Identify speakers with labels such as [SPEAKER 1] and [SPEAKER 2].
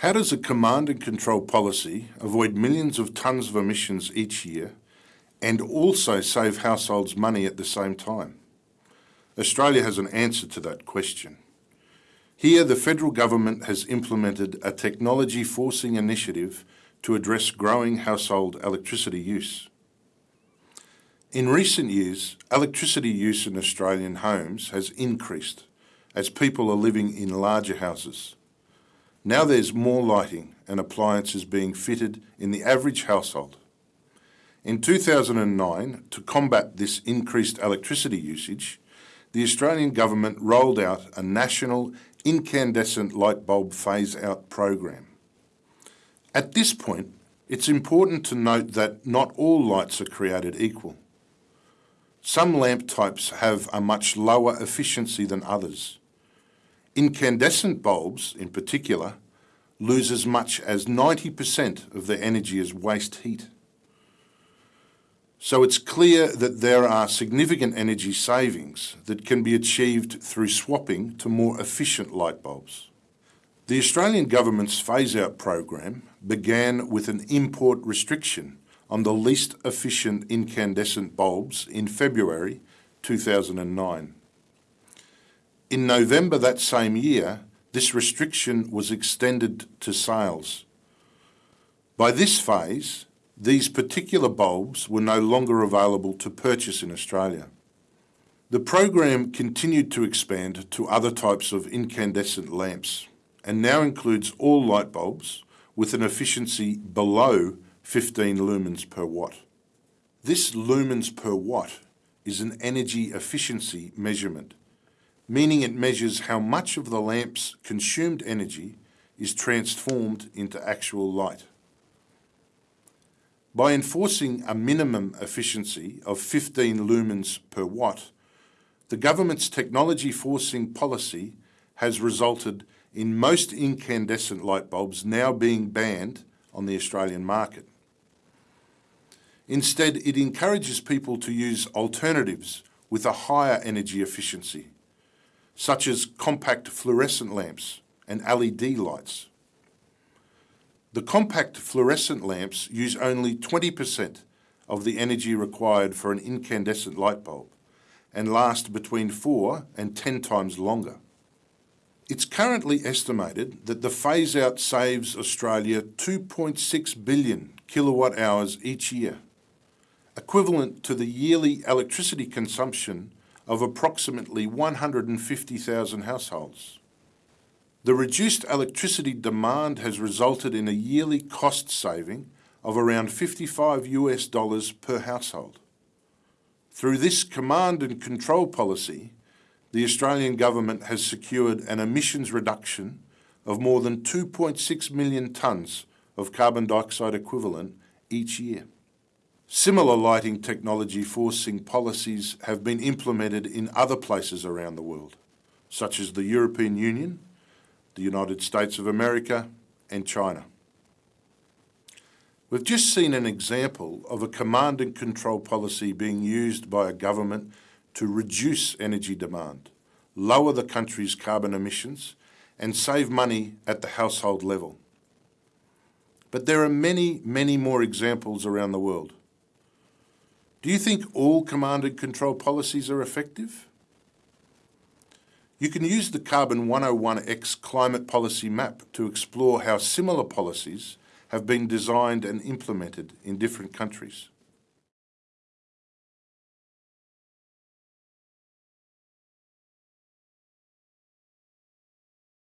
[SPEAKER 1] How does a command and control policy avoid millions of tonnes of emissions each year and also save households money at the same time? Australia has an answer to that question. Here, the federal government has implemented a technology forcing initiative to address growing household electricity use. In recent years, electricity use in Australian homes has increased as people are living in larger houses. Now there's more lighting and appliances being fitted in the average household. In 2009, to combat this increased electricity usage, the Australian Government rolled out a national incandescent light bulb phase-out program. At this point, it's important to note that not all lights are created equal. Some lamp types have a much lower efficiency than others. Incandescent bulbs, in particular, lose as much as 90% of their energy as waste heat. So it's clear that there are significant energy savings that can be achieved through swapping to more efficient light bulbs. The Australian Government's phase-out program began with an import restriction on the least efficient incandescent bulbs in February 2009. In November that same year, this restriction was extended to sales. By this phase, these particular bulbs were no longer available to purchase in Australia. The program continued to expand to other types of incandescent lamps and now includes all light bulbs with an efficiency below 15 lumens per watt. This lumens per watt is an energy efficiency measurement meaning it measures how much of the lamp's consumed energy is transformed into actual light. By enforcing a minimum efficiency of 15 lumens per watt, the government's technology forcing policy has resulted in most incandescent light bulbs now being banned on the Australian market. Instead, it encourages people to use alternatives with a higher energy efficiency, such as compact fluorescent lamps and LED lights. The compact fluorescent lamps use only 20% of the energy required for an incandescent light bulb and last between 4 and 10 times longer. It's currently estimated that the phase-out saves Australia 2.6 billion kilowatt hours each year, equivalent to the yearly electricity consumption of approximately 150,000 households. The reduced electricity demand has resulted in a yearly cost saving of around 55 US dollars per household. Through this command and control policy, the Australian Government has secured an emissions reduction of more than 2.6 million tonnes of carbon dioxide equivalent each year. Similar lighting technology forcing policies have been implemented in other places around the world, such as the European Union, the United States of America and China. We've just seen an example of a command and control policy being used by a government to reduce energy demand, lower the country's carbon emissions and save money at the household level. But there are many, many more examples around the world. Do you think all command and control policies are effective? You can use the Carbon 101X climate policy map to explore how similar policies have been designed and implemented in different countries.